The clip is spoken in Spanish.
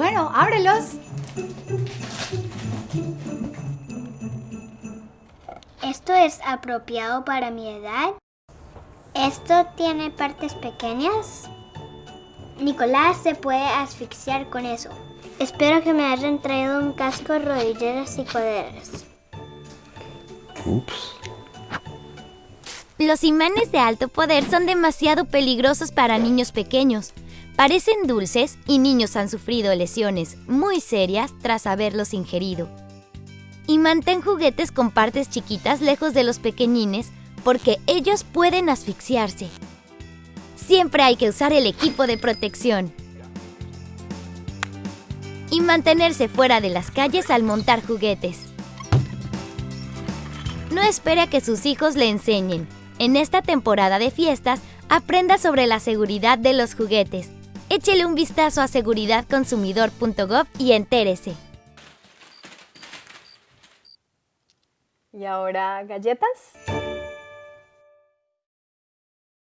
Bueno, ábrelos. ¿Esto es apropiado para mi edad? ¿Esto tiene partes pequeñas? Nicolás se puede asfixiar con eso. Espero que me hayan traído un casco, rodilleras y coderas. Ups. Los imanes de alto poder son demasiado peligrosos para niños pequeños. Parecen dulces y niños han sufrido lesiones muy serias tras haberlos ingerido. Y mantén juguetes con partes chiquitas lejos de los pequeñines porque ellos pueden asfixiarse. Siempre hay que usar el equipo de protección. Y mantenerse fuera de las calles al montar juguetes. No espere a que sus hijos le enseñen. En esta temporada de fiestas, aprenda sobre la seguridad de los juguetes. Échele un vistazo a seguridadconsumidor.gov y entérese. ¿Y ahora galletas?